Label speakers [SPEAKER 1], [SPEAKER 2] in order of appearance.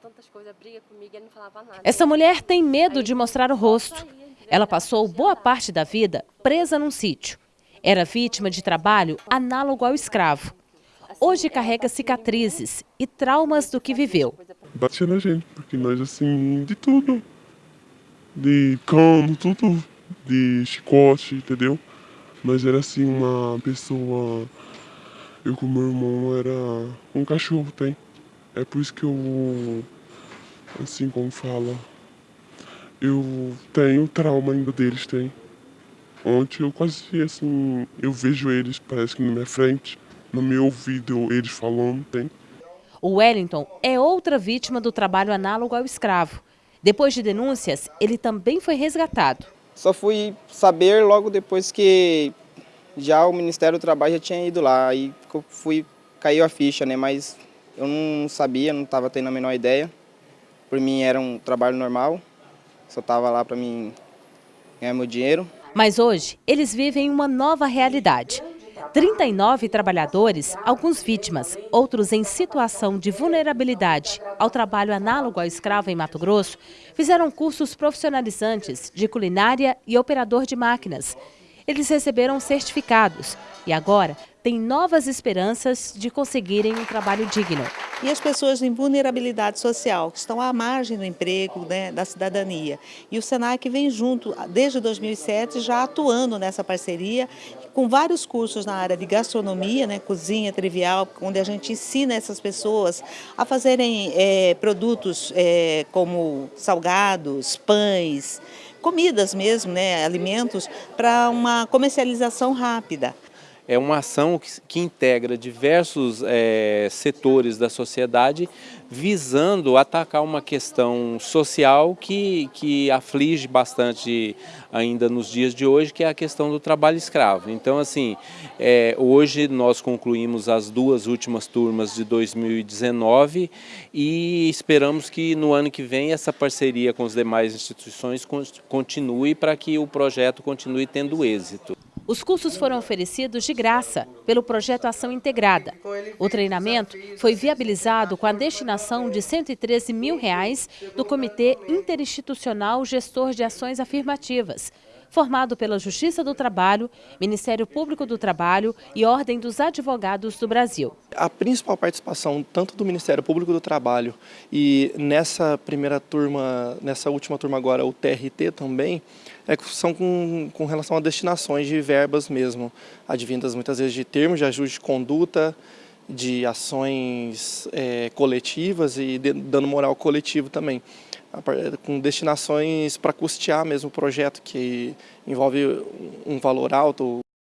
[SPEAKER 1] tantas coisas, briga comigo, ele não falava nada.
[SPEAKER 2] Essa mulher tem medo de mostrar o rosto. Ela passou boa parte da vida presa num sítio. Era vítima de trabalho análogo ao escravo. Hoje carrega cicatrizes e traumas do que viveu.
[SPEAKER 3] Batia na gente, porque nós assim, de tudo. De cano, tudo. De chicote, entendeu? Mas era assim uma pessoa. Eu com meu irmão era um cachorro, tem. É por isso que eu. Assim como fala. Eu tenho trauma ainda deles, tem. Ontem eu quase assim. Eu vejo eles, parece que na minha frente. No meu ouvido eles falando, tem.
[SPEAKER 2] O Wellington é outra vítima do trabalho análogo ao escravo. Depois de denúncias, ele também foi resgatado.
[SPEAKER 4] Só fui saber logo depois que já o Ministério do Trabalho já tinha ido lá. Aí fui, caiu a ficha, né? Mas eu não sabia, não estava tendo a menor ideia. Por mim era um trabalho normal, só estava lá para mim ganhar meu dinheiro.
[SPEAKER 2] Mas hoje, eles vivem uma nova realidade. 39 trabalhadores, alguns vítimas, outros em situação de vulnerabilidade ao trabalho análogo ao escravo em Mato Grosso, fizeram cursos profissionalizantes de culinária e operador de máquinas. Eles receberam certificados e agora têm novas esperanças de conseguirem um trabalho digno.
[SPEAKER 5] E as pessoas em vulnerabilidade social, que estão à margem do emprego, né, da cidadania. E o SENAC vem junto, desde 2007, já atuando nessa parceria, com vários cursos na área de gastronomia, né, cozinha trivial, onde a gente ensina essas pessoas a fazerem é, produtos é, como salgados, pães, comidas mesmo, né, alimentos, para uma comercialização rápida.
[SPEAKER 6] É uma ação que, que integra diversos é, setores da sociedade visando atacar uma questão social que, que aflige bastante ainda nos dias de hoje, que é a questão do trabalho escravo. Então, assim, é, hoje nós concluímos as duas últimas turmas de 2019 e esperamos que no ano que vem essa parceria com as demais instituições continue para que o projeto continue tendo êxito.
[SPEAKER 2] Os cursos foram oferecidos de graça pelo projeto Ação Integrada. O treinamento foi viabilizado com a destinação de 113 mil reais do Comitê Interinstitucional Gestor de Ações Afirmativas, formado pela Justiça do Trabalho, Ministério Público do Trabalho e Ordem dos Advogados do Brasil.
[SPEAKER 7] A principal participação tanto do Ministério Público do Trabalho e nessa primeira turma, nessa última turma agora, o TRT também, é, são com, com relação a destinações de verbas mesmo, advindas muitas vezes de termos de ajuste de conduta, de ações é, coletivas e de, dano moral coletivo também. Com destinações para custear mesmo o projeto, que envolve um valor alto,